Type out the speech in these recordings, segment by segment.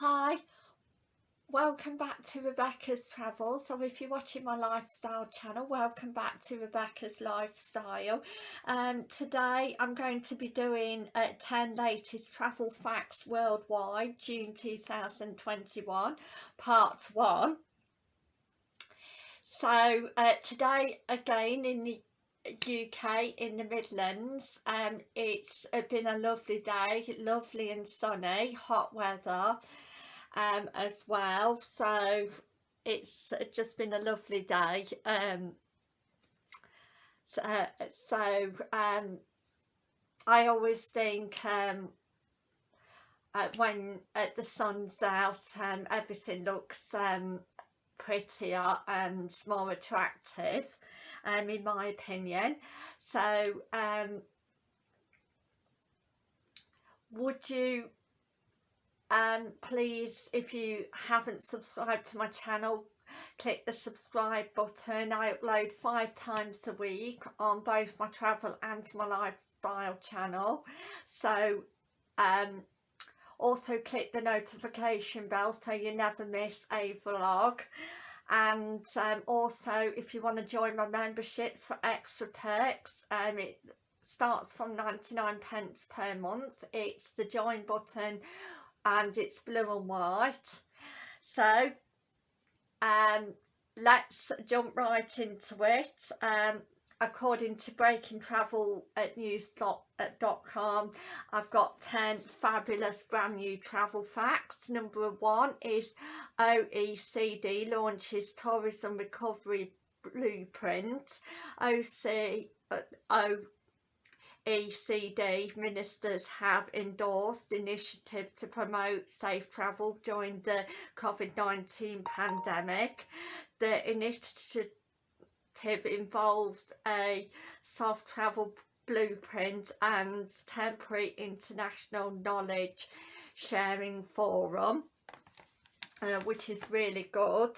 Hi, welcome back to Rebecca's Travels. So if you're watching my lifestyle channel, welcome back to Rebecca's Lifestyle. Um, today I'm going to be doing uh, 10 latest travel facts worldwide, June 2021, part 1. So uh, today again in the UK in the Midlands um it's been a lovely day lovely and sunny hot weather um, as well. So it's just been a lovely day um, so, so um, I always think um, uh, when uh, the sun's out um, everything looks um, prettier and more attractive um, in my opinion. So um, would you please if you haven't subscribed to my channel click the subscribe button. I upload five times a week on both my travel and my lifestyle channel. So um, also click the notification bell so you never miss a vlog. And um, also if you want to join my memberships for extra perks um, it starts from 99 pence per month. It's the join button and it's blue and white. So um let's jump right into it. Um according to breaking travel at news.com i've got 10 fabulous brand new travel facts. Number one is oecd launches tourism recovery blueprint. Oc uh, ECD ministers have endorsed initiative to promote safe travel during the COVID-19 pandemic. The initiative involves a soft travel blueprint and temporary international knowledge sharing forum uh, which is really good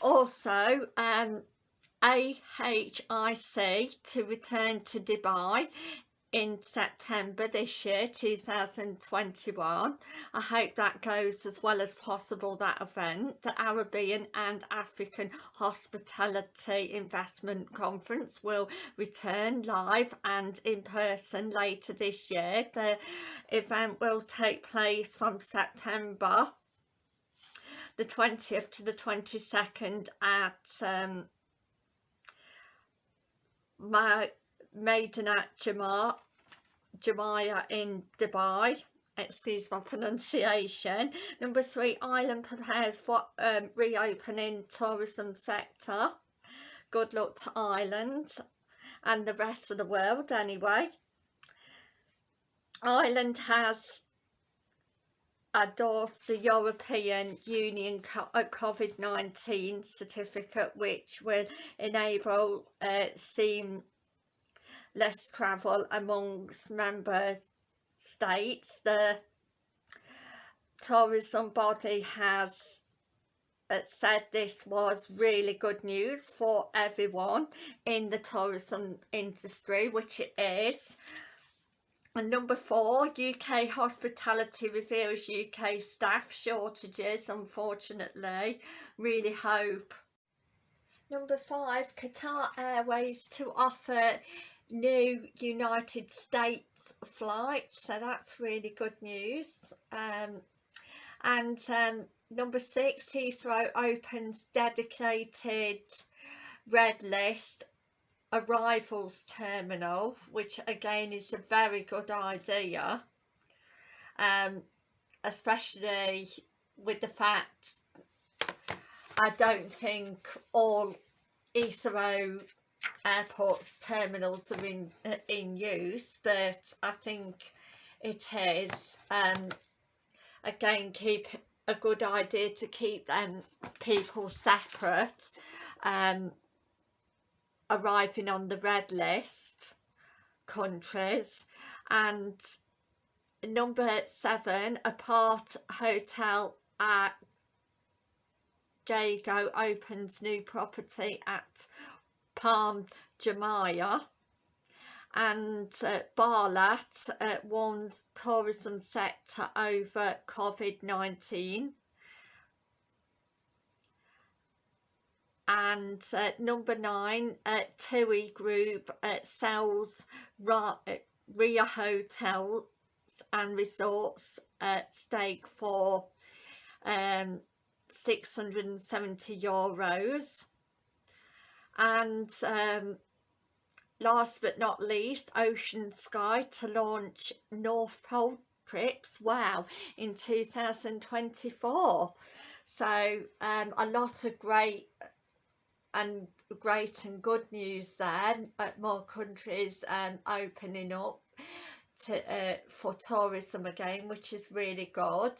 also um AHIC to return to Dubai in September this year 2021 I hope that goes as well as possible that event the Arabian and African Hospitality Investment Conference will return live and in person later this year. The event will take place from September the 20th to the 22nd at um, my Maidenat Jamar, Jamaya in Dubai. Excuse my pronunciation. Number three Ireland prepares for um, reopening tourism sector. Good luck to Ireland and the rest of the world anyway. Ireland has endorsed the European Union uh, COVID-19 certificate which will enable uh, seamless travel amongst member states. The tourism body has uh, said this was really good news for everyone in the tourism industry which it is and number four, UK hospitality reveals UK staff shortages, unfortunately. Really hope. Number five, Qatar Airways to offer new United States flights. So that's really good news. Um, and um, number six, Heathrow opens dedicated red list arrivals terminal which again is a very good idea um, especially with the fact I don't think all Heathrow airports terminals are in uh, in use but I think it is um, again keep a good idea to keep them people separate um, arriving on the red list countries and number seven apart hotel at Jago opens new property at Palm Jumeirah and uh, Barlat uh, warns tourism sector over COVID-19 and uh, number nine uh, TUI Group uh, sells Riu Hotels and Resorts at stake for um, 670 euros. And um, last but not least OceanSky to launch North Pole trips. Wow in 2024 so um, a lot of great and great and good news there more countries um, opening up to, uh, for tourism again which is really good.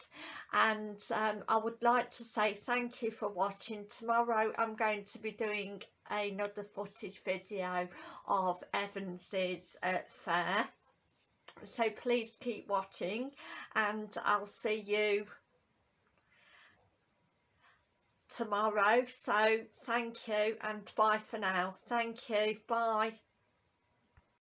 And um, I would like to say thank you for watching. Tomorrow I'm going to be doing another footage video of Evans's uh, fair. So please keep watching and I'll see you tomorrow so thank you and bye for now. Thank you bye